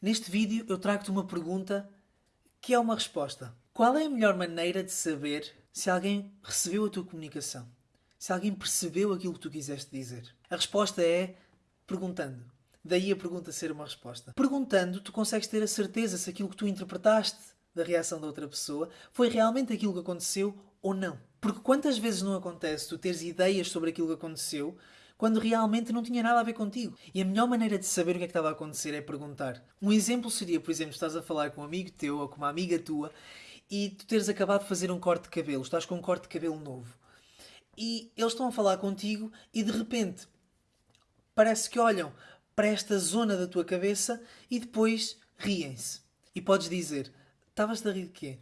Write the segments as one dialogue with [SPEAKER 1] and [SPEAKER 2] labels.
[SPEAKER 1] Neste vídeo eu trago-te uma pergunta que é uma resposta. Qual é a melhor maneira de saber se alguém recebeu a tua comunicação? Se alguém percebeu aquilo que tu quiseste dizer? A resposta é perguntando. Daí a pergunta ser uma resposta. Perguntando, tu consegues ter a certeza se aquilo que tu interpretaste da reação da outra pessoa foi realmente aquilo que aconteceu ou não. Porque quantas vezes não acontece tu teres ideias sobre aquilo que aconteceu quando realmente não tinha nada a ver contigo. E a melhor maneira de saber o que é que estava a acontecer é perguntar. Um exemplo seria, por exemplo, estás a falar com um amigo teu ou com uma amiga tua e tu teres acabado de fazer um corte de cabelo, estás com um corte de cabelo novo. E eles estão a falar contigo e de repente parece que olham para esta zona da tua cabeça e depois riem-se. E podes dizer: Estavas a rir de quê?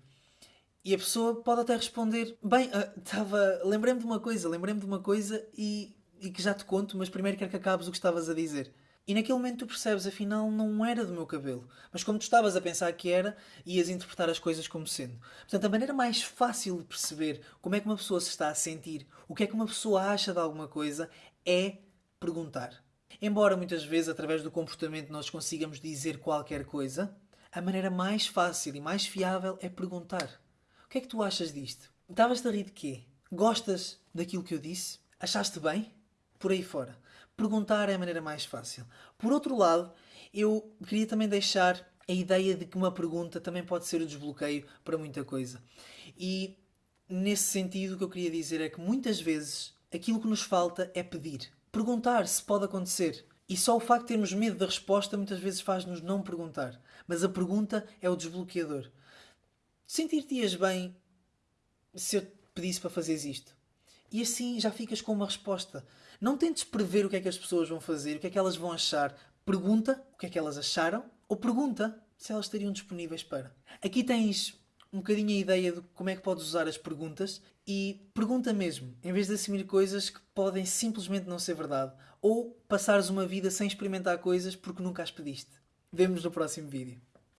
[SPEAKER 1] E a pessoa pode até responder: Bem, estava. Uh, lembrei-me de uma coisa, lembrei-me de uma coisa e e que já te conto, mas primeiro quero que acabes o que estavas a dizer. E naquele momento tu percebes, afinal, não era do meu cabelo. Mas como tu estavas a pensar que era, ias interpretar as coisas como sendo. Portanto, a maneira mais fácil de perceber como é que uma pessoa se está a sentir, o que é que uma pessoa acha de alguma coisa, é perguntar. Embora muitas vezes, através do comportamento, nós consigamos dizer qualquer coisa, a maneira mais fácil e mais fiável é perguntar. O que é que tu achas disto? Estavas a rir de quê? Gostas daquilo que eu disse? Achaste bem? Por aí fora. Perguntar é a maneira mais fácil. Por outro lado, eu queria também deixar a ideia de que uma pergunta também pode ser o desbloqueio para muita coisa. E nesse sentido, o que eu queria dizer é que muitas vezes aquilo que nos falta é pedir. Perguntar se pode acontecer. E só o facto de termos medo da resposta muitas vezes faz-nos não perguntar. Mas a pergunta é o desbloqueador. Sentir-te-ias bem se eu pedisse para fazeres isto? E assim já ficas com uma resposta. Não tentes prever o que é que as pessoas vão fazer, o que é que elas vão achar. Pergunta o que é que elas acharam ou pergunta se elas estariam disponíveis para. Aqui tens um bocadinho a ideia de como é que podes usar as perguntas e pergunta mesmo, em vez de assumir coisas que podem simplesmente não ser verdade ou passares uma vida sem experimentar coisas porque nunca as pediste. Vemo-nos no próximo vídeo.